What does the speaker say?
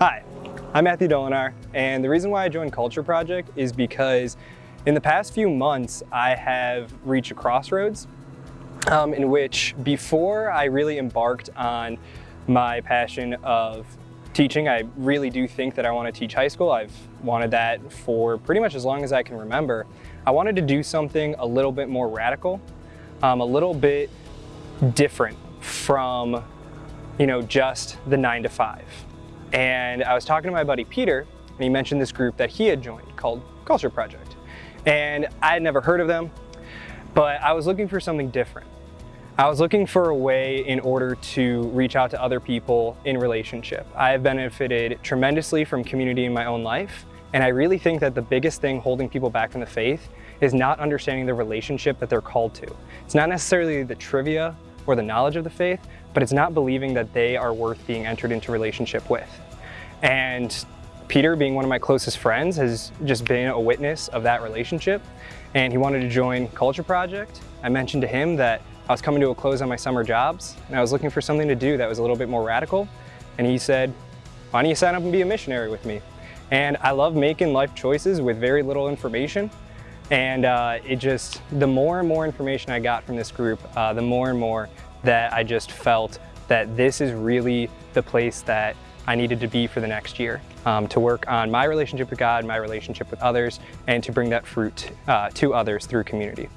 Hi, I'm Matthew Dolinar, and the reason why I joined Culture Project is because in the past few months, I have reached a crossroads um, in which before I really embarked on my passion of teaching, I really do think that I want to teach high school. I've wanted that for pretty much as long as I can remember. I wanted to do something a little bit more radical, um, a little bit different from, you know, just the nine to five. And I was talking to my buddy Peter, and he mentioned this group that he had joined called Culture Project. And I had never heard of them, but I was looking for something different. I was looking for a way in order to reach out to other people in relationship. I have benefited tremendously from community in my own life, and I really think that the biggest thing holding people back from the faith is not understanding the relationship that they're called to. It's not necessarily the trivia or the knowledge of the faith, but it's not believing that they are worth being entered into relationship with. And Peter, being one of my closest friends, has just been a witness of that relationship. And he wanted to join Culture Project. I mentioned to him that I was coming to a close on my summer jobs, and I was looking for something to do that was a little bit more radical. And he said, why don't you sign up and be a missionary with me? And I love making life choices with very little information. And uh, it just, the more and more information I got from this group, uh, the more and more that I just felt that this is really the place that I needed to be for the next year um, to work on my relationship with God, my relationship with others, and to bring that fruit uh, to others through community.